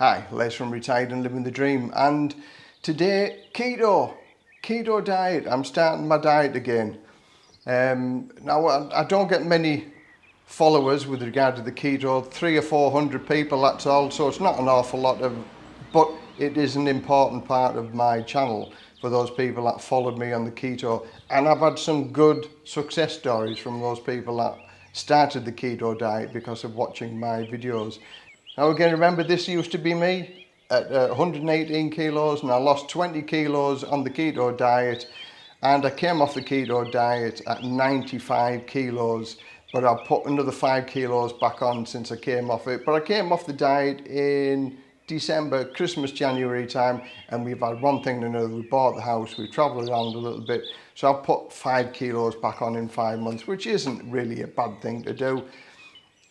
Hi, Les from Retired and Living the Dream. And today keto, keto diet. I'm starting my diet again. Um, now I, I don't get many followers with regard to the keto, three or four hundred people that's all, so it's not an awful lot of, but it is an important part of my channel for those people that followed me on the keto. And I've had some good success stories from those people that started the keto diet because of watching my videos now again, remember this used to be me at uh, 118 kilos and I lost 20 kilos on the keto diet and I came off the keto diet at 95 kilos but I've put another five kilos back on since I came off it. But I came off the diet in December, Christmas, January time, and we've had one thing and another. We bought the house, we've travelled around a little bit. So I've put five kilos back on in five months, which isn't really a bad thing to do.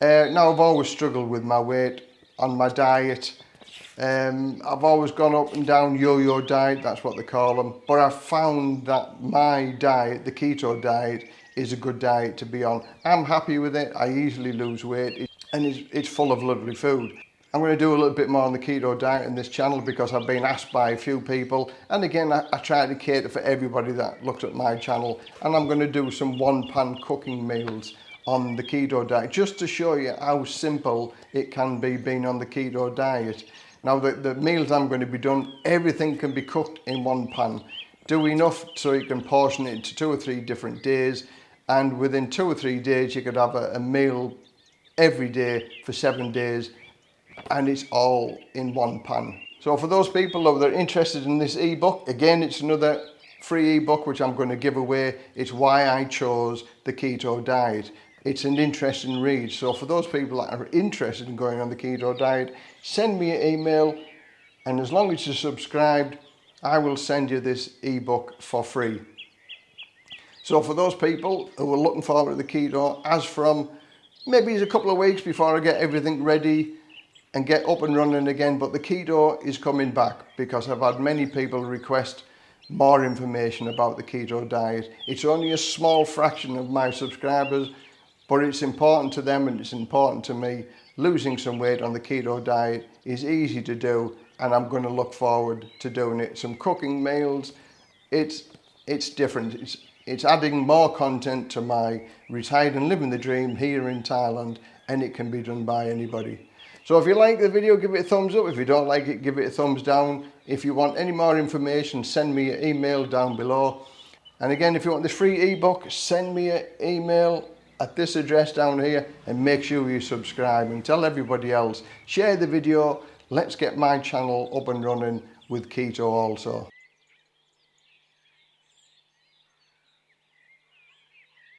Uh, now I've always struggled with my weight on my diet. Um, I've always gone up and down yo-yo diet, that's what they call them. But I've found that my diet, the keto diet, is a good diet to be on. I'm happy with it, I easily lose weight, and it's, it's full of lovely food. I'm going to do a little bit more on the keto diet in this channel because I've been asked by a few people and again I, I try to cater for everybody that looks at my channel and I'm going to do some one pan cooking meals on the keto diet just to show you how simple it can be being on the keto diet. Now the, the meals I'm going to be done, everything can be cooked in one pan. Do enough so you can portion it into two or three different days and within two or three days you could have a, a meal every day for seven days and it's all in one pan. So for those people that are interested in this ebook, again it's another free ebook which I'm going to give away. It's why I chose the keto diet it's an interesting read. So for those people that are interested in going on the keto diet, send me an email and as long as you're subscribed, I will send you this ebook for free. So for those people who are looking forward to the keto, as from maybe it's a couple of weeks before I get everything ready and get up and running again, but the keto is coming back because I've had many people request more information about the keto diet. It's only a small fraction of my subscribers but it's important to them and it's important to me. Losing some weight on the keto diet is easy to do and I'm going to look forward to doing it. Some cooking meals, it's it's different. It's, it's adding more content to my retired and living the dream here in Thailand and it can be done by anybody. So if you like the video, give it a thumbs up. If you don't like it, give it a thumbs down. If you want any more information, send me an email down below. And again, if you want this free ebook, send me an email at this address down here and make sure you subscribe and tell everybody else. Share the video. Let's get my channel up and running with keto also.